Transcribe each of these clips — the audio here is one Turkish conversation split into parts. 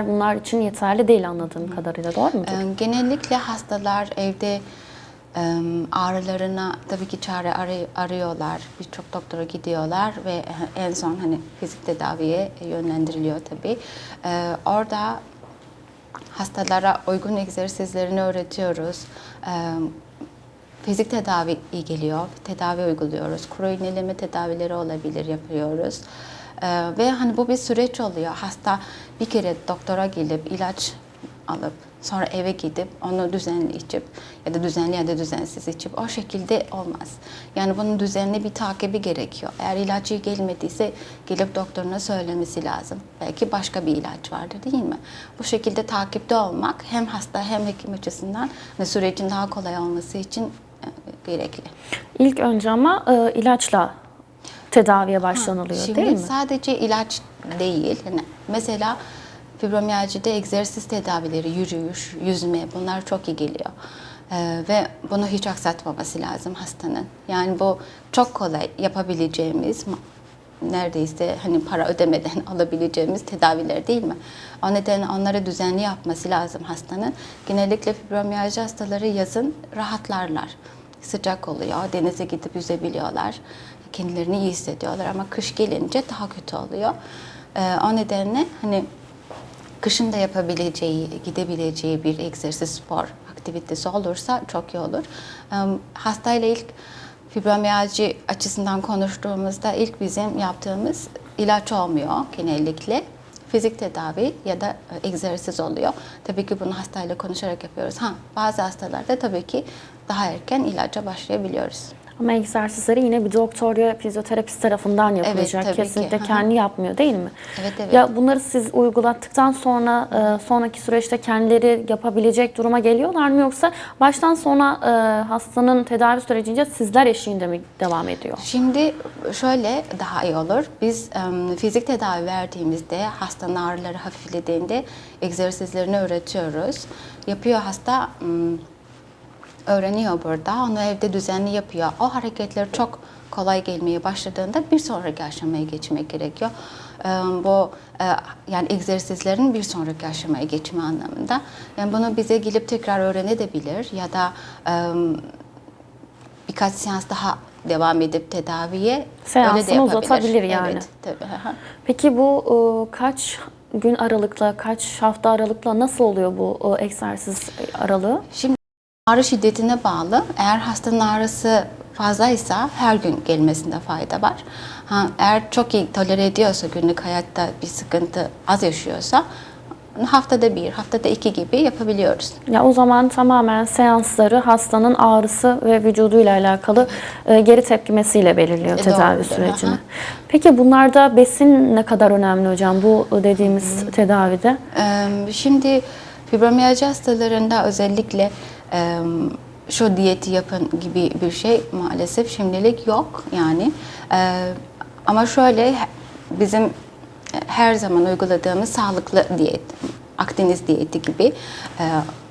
bunlar için yeterli değil anladığım kadarıyla doğru mu? Genellikle hastalar evde ağrılarına tabii ki çare arı- arıyorlar. Birçok doktora gidiyorlar ve en son hani fizik tedaviye yönlendiriliyor tabii. Orada hastalara uygun egzersizlerini öğretiyoruz. Fizik tedavi iyi geliyor. Tedavi uyguluyoruz. Kuru iğneleme tedavileri olabilir yapıyoruz. Ee, ve hani bu bir süreç oluyor. Hasta bir kere doktora gelip ilaç alıp sonra eve gidip onu düzenli içip ya da düzenli ya da düzensiz içip o şekilde olmaz. Yani bunun düzenli bir takibi gerekiyor. Eğer iyi gelmediyse gelip doktoruna söylemesi lazım. Belki başka bir ilaç vardır değil mi? Bu şekilde takipte olmak hem hasta hem hekim açısından hani sürecin daha kolay olması için e, gerekli. İlk önce ama e, ilaçla tedaviye başlanılıyor Şimdi değil mi? sadece ilaç değil. Yani mesela fibromiyajide egzersiz tedavileri, yürüyüş, yüzme bunlar çok iyi geliyor. Ee, ve bunu hiç aksatmaması lazım hastanın. Yani bu çok kolay yapabileceğimiz neredeyse hani para ödemeden alabileceğimiz tedaviler değil mi? O nedenle onları düzenli yapması lazım hastanın. Genellikle fibromiyaj hastaları yazın rahatlarlar. Sıcak oluyor, denize gidip yüzebiliyorlar. Kendilerini iyi hissediyorlar ama kış gelince daha kötü oluyor. Ee, o nedenle hani kışın da yapabileceği, gidebileceği bir egzersiz spor aktivitesi olursa çok iyi olur. Ee, Hastayla ilk fibromiyalji açısından konuştuğumuzda ilk bizim yaptığımız ilaç olmuyor genellikle. Fizik tedavi ya da e, egzersiz oluyor. Tabii ki bunu hastayla konuşarak yapıyoruz. Ha, bazı hastalarda tabii ki daha erken ilaca başlayabiliyoruz. Ama egzersizleri yine bir doktor ya fizyoterapist tarafından yapılacak. ki. Kesinlikle Hı hı. kendi yapmıyor değil mi? Evet, evet. Ya bunları siz uygulattıktan sonra e, sonraki süreçte kendileri yapabilecek duruma geliyorlar mı yoksa baştan sona e, hastanın tedavi sürecince sizler eşliğinde mi devam ediyor? Şimdi şöyle daha iyi olur. Biz fizik tedavi verdiğimizde hastanın ağrıları hafiflediğinde egzersizlerini öğretiyoruz. Yapıyor hasta öğreniyor burada. Onu evde düzenli yapıyor. O hareketler çok kolay gelmeye başladığında bir sonraki aşamaya geçmek gerekiyor. Em, Bu e, yani egzersizlerin bir sonraki aşamaya geçme anlamında. Yani bunu bize gelip tekrar öğrenebilir ya da em, birkaç seans daha devam edip tedaviye Seansını öyle de yapabilir. uzatabilir yani. Evet, tabii. Peki bu e, kaç gün aralıkla, kaç hafta aralıkla nasıl oluyor bu e, egzersiz aralığı? Şimdi ağrı şiddetine bağlı. Eğer hastanın ağrısı fazlaysa her gün gelmesinde fayda var. Ha, eğer çok iyi tolere ediyorsa günlük hayatta bir sıkıntı az yaşıyorsa haftada bir, haftada iki gibi yapabiliyoruz. Ya o zaman tamamen seansları hastanın ağrısı ve vücuduyla alakalı e, geri tepkimesiyle belirliyor E, tedavi doğrudur, sürecini. aha. Peki bunlarda besin ne kadar önemli hocam bu dediğimiz tedavide? Ee, Şimdi fibromiyalji hastalarında özellikle şu diyeti yapın gibi bir şey maalesef şimdilik yok yani. Ama şöyle bizim her zaman uyguladığımız sağlıklı diyet, Akdeniz diyeti gibi e,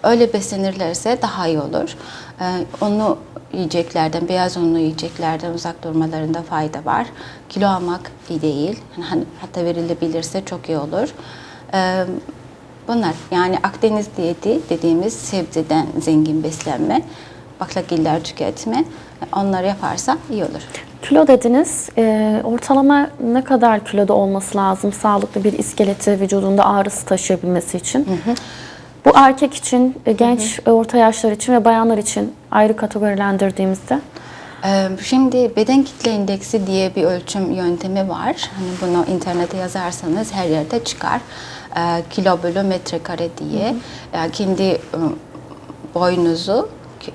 öyle beslenirlerse daha iyi olur. E, Onu yiyeceklerden, beyaz unlu yiyeceklerden uzak durmalarında fayda var. Kilo almak iyi değil. Hani hatta verilebilirse çok iyi olur. Bunlar yani Akdeniz diyeti dediğimiz sebzeden zengin beslenme, baklagiller tüketme onları yaparsa iyi olur. Kilo dediniz. E, ortalama ne kadar kiloda olması lazım sağlıklı bir iskeleti vücudunda ağrısı taşıyabilmesi için? Bu erkek için, e, genç, e, orta yaşlar için ve bayanlar için ayrı kategorilendirdiğimizde Şimdi beden kitle indeksi diye bir ölçüm yöntemi var. Hani bunu internete yazarsanız her yerde çıkar. Kilo bölü metrekare diye. Yani kendi e, boyunuzu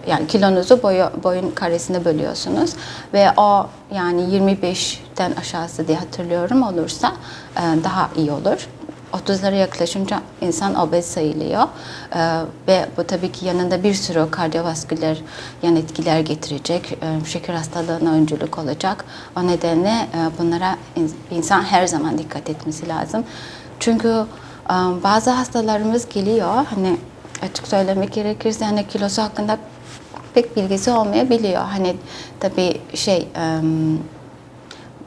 yani kilonuzu boyu, boyun karesine bölüyorsunuz ve o yani 25'ten aşağısı diye hatırlıyorum olursa daha iyi olur. 30'lara yaklaşınca insan obez sayılıyor Ee, ve bu tabii ki yanında bir sürü kardiyovasküler yan etkiler getirecek, Ee, şeker hastalığına öncülük olacak. O nedenle e, bunlara in- insan her zaman dikkat etmesi lazım. Çünkü e, bazı hastalarımız geliyor, hani açık söylemek gerekirse hani kilosu hakkında pek bilgisi olmayabiliyor. Hani tabii şey... em,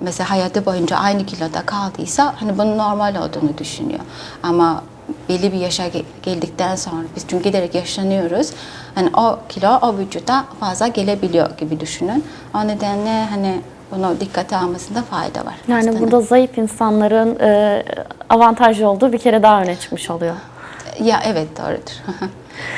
mesela hayatı boyunca aynı kiloda kaldıysa hani bunun normal olduğunu düşünüyor. Ama belli bir yaşa ge- geldikten sonra biz çünkü giderek yaşlanıyoruz. Hani o kilo o vücuda fazla gelebiliyor gibi düşünün. O nedenle hani bunu dikkate almasında fayda var. Yani hastanın. burada zayıf insanların e, avantajlı olduğu bir kere daha öne çıkmış oluyor. ya evet doğrudur.